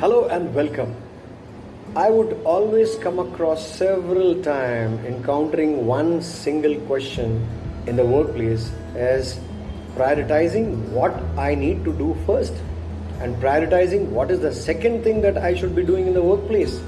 Hello and welcome. I would always come across several times encountering one single question in the workplace as prioritizing what I need to do first and prioritizing what is the second thing that I should be doing in the workplace.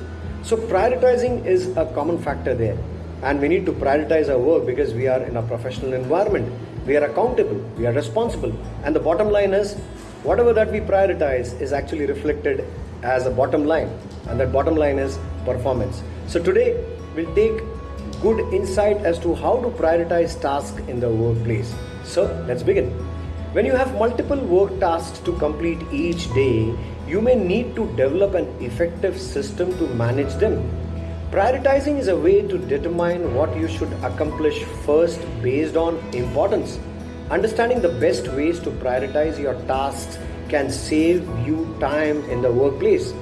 So prioritizing is a common factor there and we need to prioritize our work because we are in a professional environment. We are accountable, we are responsible and the bottom line is whatever that we prioritize is actually reflected as a bottom line and that bottom line is performance. So today we'll take good insight as to how to prioritize tasks in the workplace. So let's begin. When you have multiple work tasks to complete each day you may need to develop an effective system to manage them. Prioritizing is a way to determine what you should accomplish first based on importance. Understanding the best ways to prioritize your tasks can save you time in the workplace.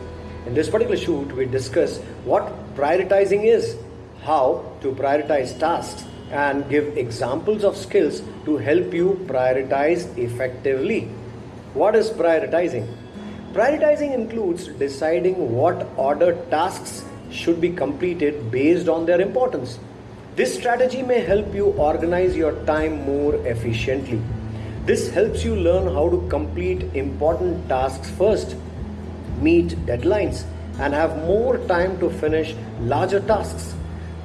In this particular shoot, we discuss what prioritizing is, how to prioritize tasks, and give examples of skills to help you prioritize effectively. What is prioritizing? Prioritizing includes deciding what order tasks should be completed based on their importance. This strategy may help you organize your time more efficiently. This helps you learn how to complete important tasks first, meet deadlines, and have more time to finish larger tasks.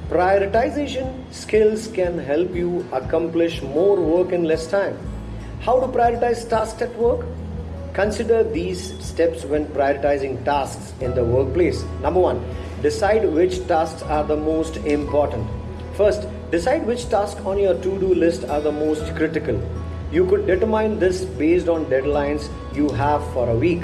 Prioritization skills can help you accomplish more work in less time. How to prioritize tasks at work? Consider these steps when prioritizing tasks in the workplace. Number one, decide which tasks are the most important. First, decide which tasks on your to do list are the most critical. You could determine this based on deadlines you have for a week,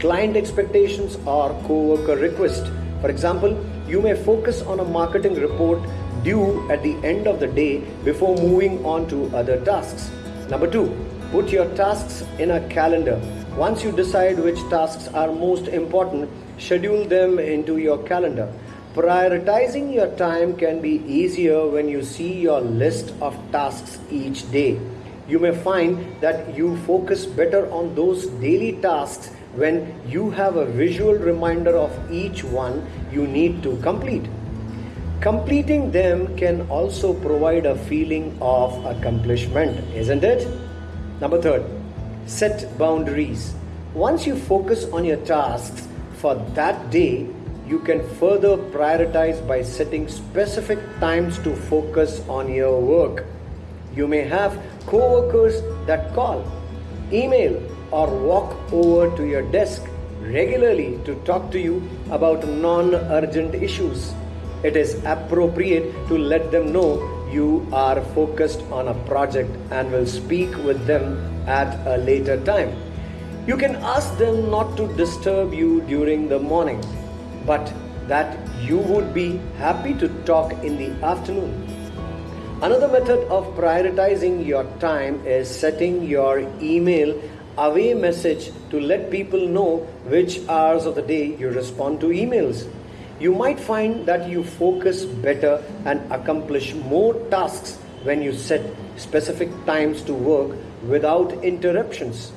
client expectations, or co-worker request. For example, you may focus on a marketing report due at the end of the day before moving on to other tasks. Number two, put your tasks in a calendar. Once you decide which tasks are most important, schedule them into your calendar. Prioritizing your time can be easier when you see your list of tasks each day you may find that you focus better on those daily tasks when you have a visual reminder of each one you need to complete. Completing them can also provide a feeling of accomplishment, isn't it? Number third, set boundaries. Once you focus on your tasks for that day, you can further prioritize by setting specific times to focus on your work. You may have co-workers that call, email or walk over to your desk regularly to talk to you about non-urgent issues. It is appropriate to let them know you are focused on a project and will speak with them at a later time. You can ask them not to disturb you during the morning, but that you would be happy to talk in the afternoon. Another method of prioritizing your time is setting your email away message to let people know which hours of the day you respond to emails. You might find that you focus better and accomplish more tasks when you set specific times to work without interruptions.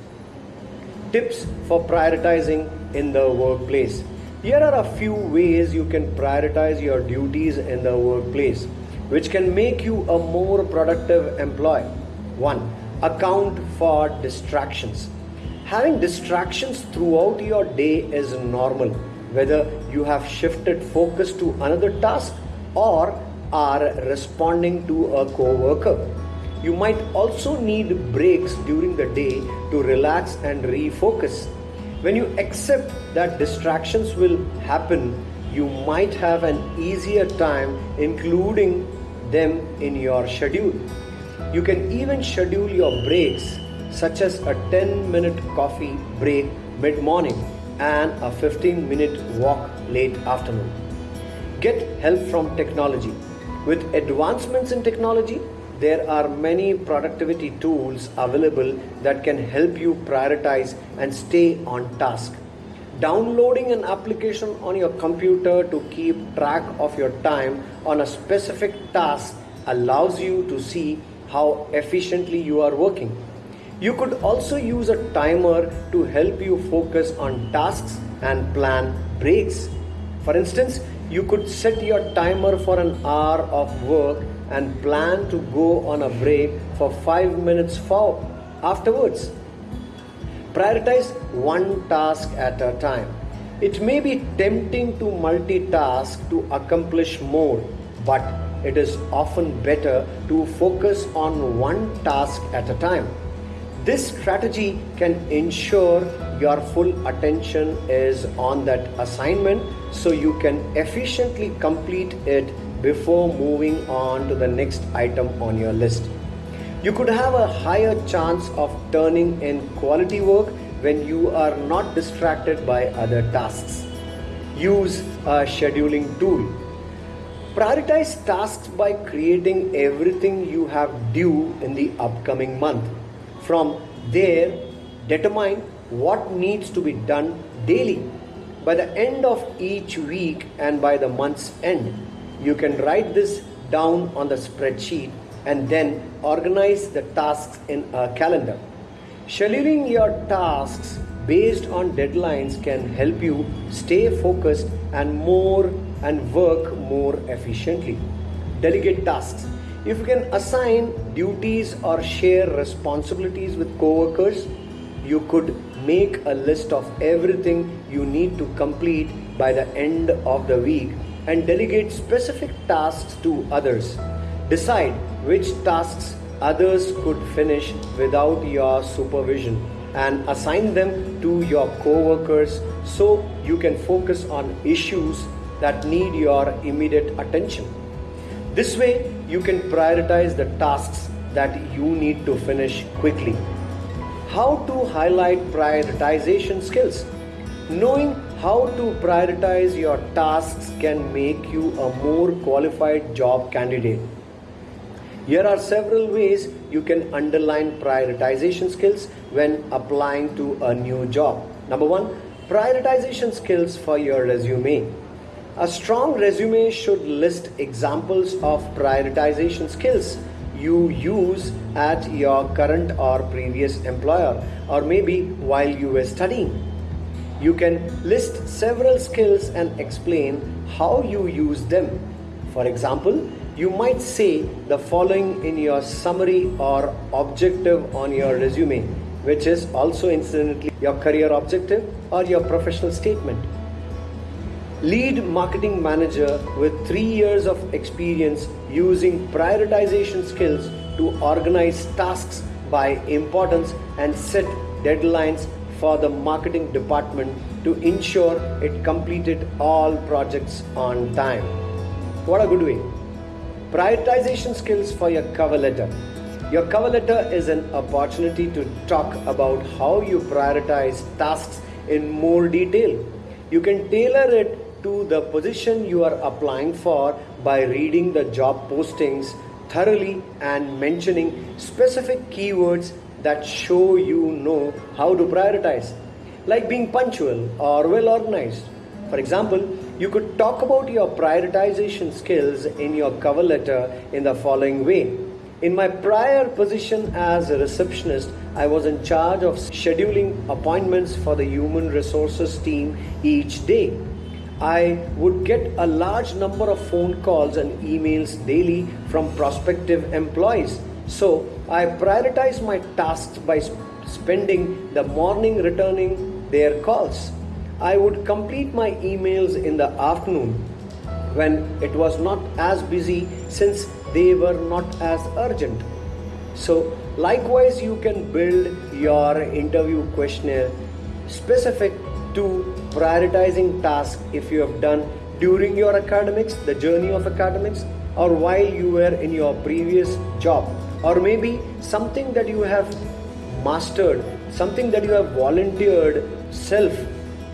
Tips for prioritizing in the workplace. Here are a few ways you can prioritize your duties in the workplace which can make you a more productive employee. 1. Account for distractions. Having distractions throughout your day is normal, whether you have shifted focus to another task or are responding to a co-worker. You might also need breaks during the day to relax and refocus. When you accept that distractions will happen, you might have an easier time including them in your schedule. You can even schedule your breaks, such as a 10 minute coffee break mid morning and a 15 minute walk late afternoon. Get help from technology. With advancements in technology, there are many productivity tools available that can help you prioritize and stay on task. Downloading an application on your computer to keep track of your time on a specific task allows you to see how efficiently you are working. You could also use a timer to help you focus on tasks and plan breaks. For instance, you could set your timer for an hour of work and plan to go on a break for 5 minutes for afterwards. Prioritize one task at a time. It may be tempting to multitask to accomplish more, but it is often better to focus on one task at a time. This strategy can ensure your full attention is on that assignment so you can efficiently complete it before moving on to the next item on your list. You could have a higher chance of turning in quality work when you are not distracted by other tasks. Use a scheduling tool. Prioritize tasks by creating everything you have due in the upcoming month. From there, determine what needs to be done daily. By the end of each week and by the month's end, you can write this down on the spreadsheet and then organize the tasks in a calendar. Scheduling your tasks based on deadlines can help you stay focused and more and work more efficiently. Delegate tasks. If you can assign duties or share responsibilities with coworkers, you could make a list of everything you need to complete by the end of the week and delegate specific tasks to others. Decide which tasks others could finish without your supervision and assign them to your coworkers so you can focus on issues that need your immediate attention. This way, you can prioritize the tasks that you need to finish quickly. How to highlight prioritization skills? Knowing how to prioritize your tasks can make you a more qualified job candidate. Here are several ways you can underline prioritization skills when applying to a new job. Number one, prioritization skills for your resume. A strong resume should list examples of prioritization skills you use at your current or previous employer, or maybe while you were studying. You can list several skills and explain how you use them. For example, you might say the following in your summary or objective on your resume, which is also incidentally your career objective or your professional statement lead marketing manager with three years of experience using prioritization skills to organize tasks by importance and set deadlines for the marketing department to ensure it completed all projects on time. What a good way! Prioritization skills for your cover letter. Your cover letter is an opportunity to talk about how you prioritize tasks in more detail. You can tailor it to the position you are applying for by reading the job postings thoroughly and mentioning specific keywords that show you know how to prioritize, like being punctual or well organized. For example, you could talk about your prioritization skills in your cover letter in the following way. In my prior position as a receptionist, I was in charge of scheduling appointments for the human resources team each day. I would get a large number of phone calls and emails daily from prospective employees. So I prioritized my tasks by spending the morning returning their calls. I would complete my emails in the afternoon when it was not as busy since they were not as urgent. So, likewise, you can build your interview questionnaire specific to prioritizing tasks if you have done during your academics, the journey of academics, or while you were in your previous job, or maybe something that you have mastered, something that you have volunteered self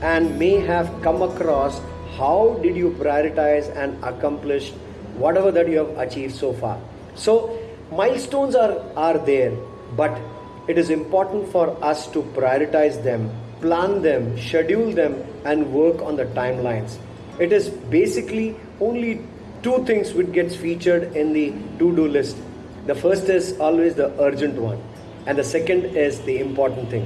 and may have come across. How did you prioritize and accomplish whatever that you have achieved so far? So, milestones are, are there, but it is important for us to prioritize them plan them, schedule them, and work on the timelines. It is basically only two things which gets featured in the to-do list. The first is always the urgent one. and the second is the important thing.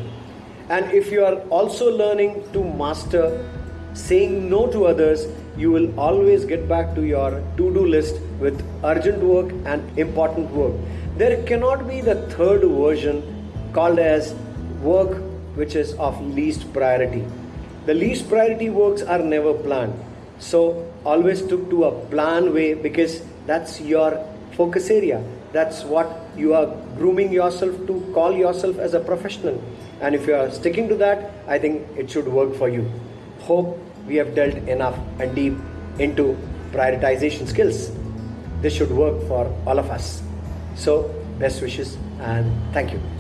And if you are also learning to master saying no to others, you will always get back to your to do list with urgent work and important work. There cannot be the third version called as work which is of least priority. The least priority works are never planned. So always took to a plan way because that's your focus area. That's what you are grooming yourself to call yourself as a professional. And if you are sticking to that, I think it should work for you. Hope we have dealt enough and deep into prioritization skills. This should work for all of us. So, best wishes and thank you.